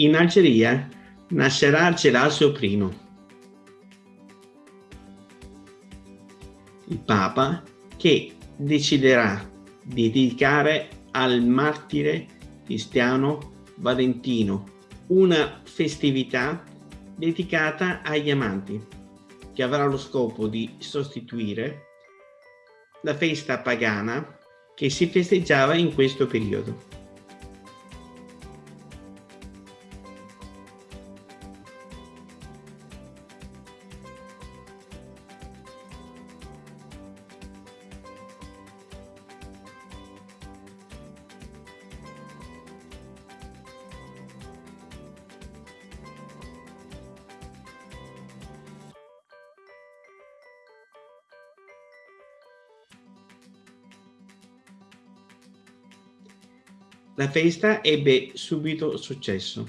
In Algeria nascerà Gelasio I, il Papa che deciderà di dedicare al martire cristiano Valentino una festività dedicata agli amanti che avrà lo scopo di sostituire la festa pagana che si festeggiava in questo periodo. La festa ebbe subito successo.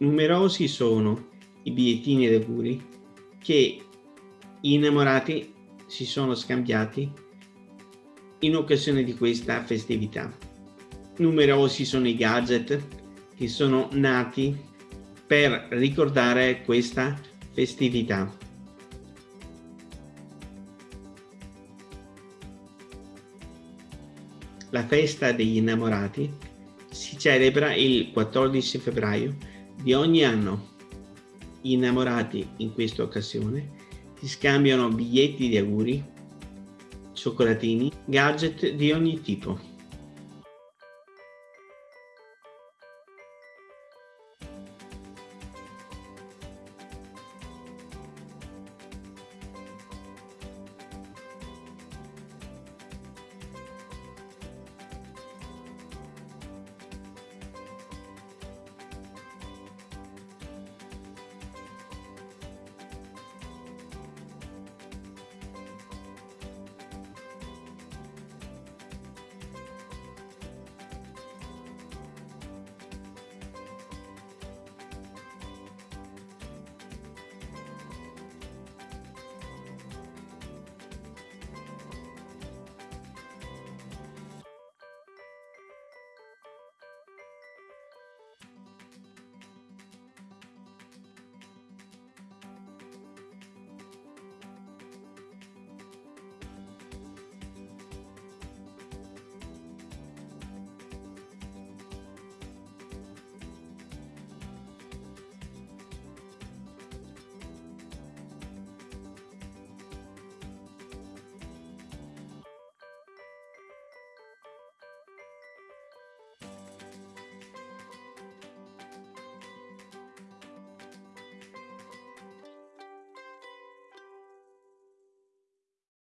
Numerosi sono i bigliettini d'auguri che gli innamorati si sono scambiati in occasione di questa festività. Numerosi sono i gadget che sono nati per ricordare questa festività. La festa degli innamorati si celebra il 14 febbraio di ogni anno. Gli innamorati in questa occasione si scambiano biglietti di auguri, cioccolatini, gadget di ogni tipo.